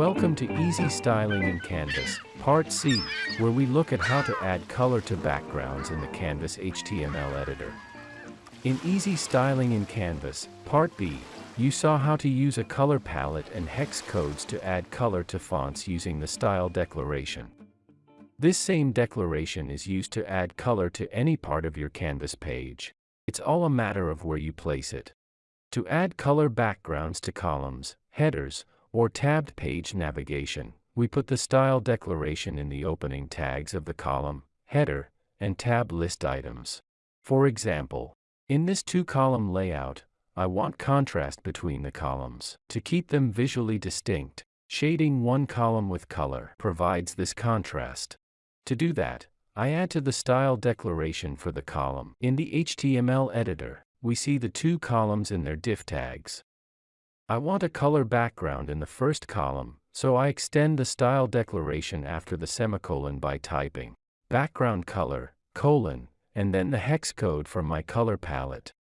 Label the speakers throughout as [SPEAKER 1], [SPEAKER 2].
[SPEAKER 1] Welcome to Easy Styling in Canvas, Part C, where we look at how to add color to backgrounds in the Canvas HTML editor. In Easy Styling in Canvas, Part B, you saw how to use a color palette and hex codes to add color to fonts using the style declaration. This same declaration is used to add color to any part of your Canvas page. It's all a matter of where you place it. To add color backgrounds to columns, headers, or tabbed page navigation, we put the style declaration in the opening tags of the column, header, and tab list items. For example, in this two-column layout, I want contrast between the columns. To keep them visually distinct, shading one column with color provides this contrast. To do that, I add to the style declaration for the column. In the HTML editor, we see the two columns in their div tags. I want a color background in the first column, so I extend the style declaration after the semicolon by typing background color, colon, and then the hex code from my color palette.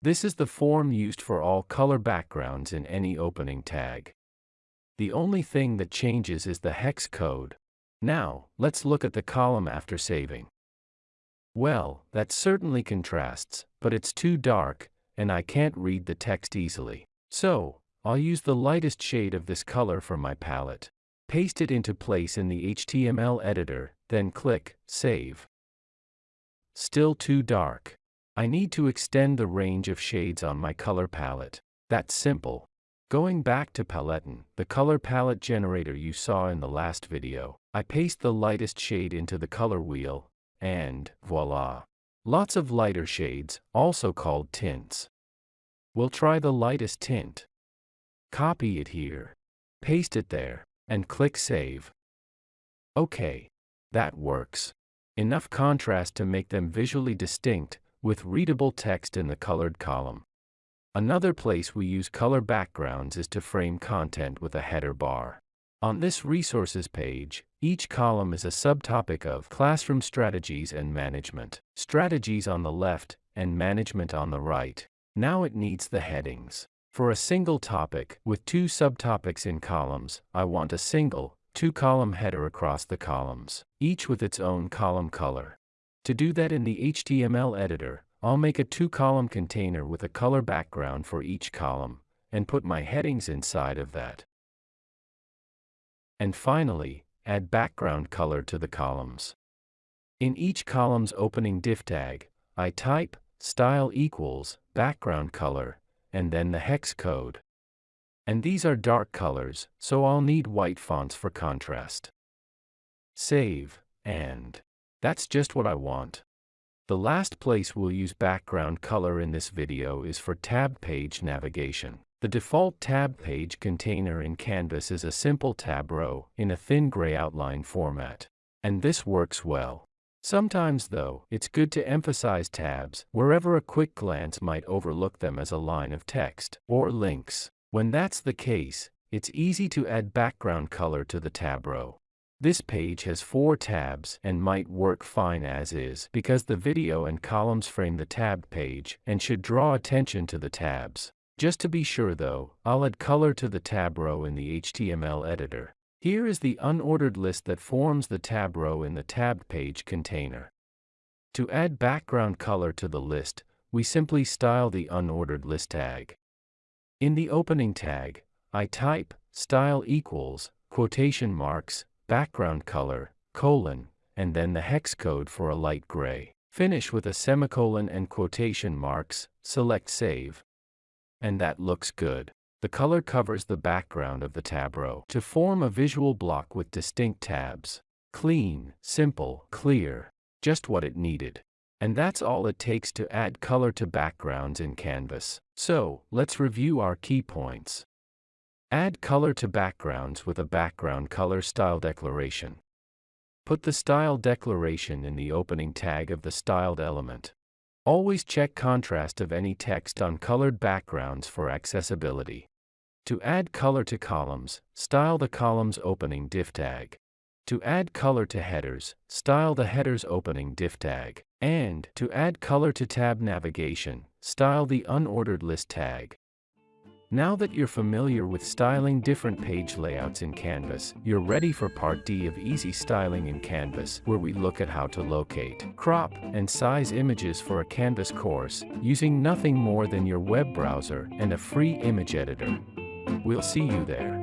[SPEAKER 1] This is the form used for all color backgrounds in any opening tag. The only thing that changes is the hex code. Now, let's look at the column after saving. Well, that certainly contrasts, but it's too dark, and I can't read the text easily. So, I'll use the lightest shade of this color from my palette. Paste it into place in the HTML editor, then click Save. Still too dark. I need to extend the range of shades on my color palette. That's simple. Going back to Paletton, the color palette generator you saw in the last video, I paste the lightest shade into the color wheel, and voila. Lots of lighter shades, also called tints. We'll try the lightest tint. Copy it here. Paste it there, and click Save. Okay. That works. Enough contrast to make them visually distinct, with readable text in the colored column. Another place we use color backgrounds is to frame content with a header bar. On this resources page, each column is a subtopic of Classroom Strategies and Management. Strategies on the left, and Management on the right. Now it needs the headings. For a single topic, with two subtopics in columns, I want a single, two-column header across the columns, each with its own column color. To do that in the HTML editor, I'll make a two-column container with a color background for each column, and put my headings inside of that. And finally, add background color to the columns. In each column's opening div tag, I type style equals background color, and then the hex code. And these are dark colors, so I'll need white fonts for contrast. Save, and that's just what I want. The last place we'll use background color in this video is for tab page navigation. The default tab page container in Canvas is a simple tab row in a thin gray outline format. And this works well. Sometimes, though, it's good to emphasize tabs wherever a quick glance might overlook them as a line of text or links. When that's the case, it's easy to add background color to the tab row. This page has four tabs and might work fine as is because the video and columns frame the tabbed page and should draw attention to the tabs. Just to be sure though, I'll add color to the tab row in the HTML editor. Here is the unordered list that forms the tab row in the tabbed page container. To add background color to the list, we simply style the unordered list tag. In the opening tag, I type style equals quotation marks background color colon and then the hex code for a light gray. Finish with a semicolon and quotation marks, select save. And that looks good. The color covers the background of the tab row to form a visual block with distinct tabs. Clean, simple, clear, just what it needed. And that's all it takes to add color to backgrounds in Canvas. So, let's review our key points. Add color to backgrounds with a background color style declaration. Put the style declaration in the opening tag of the styled element. Always check contrast of any text on colored backgrounds for accessibility. To add color to columns, style the column's opening div tag. To add color to headers, style the header's opening div tag. And, to add color to tab navigation, style the unordered list tag. Now that you're familiar with styling different page layouts in Canvas, you're ready for part D of Easy Styling in Canvas, where we look at how to locate, crop, and size images for a Canvas course, using nothing more than your web browser and a free image editor. We'll see you there.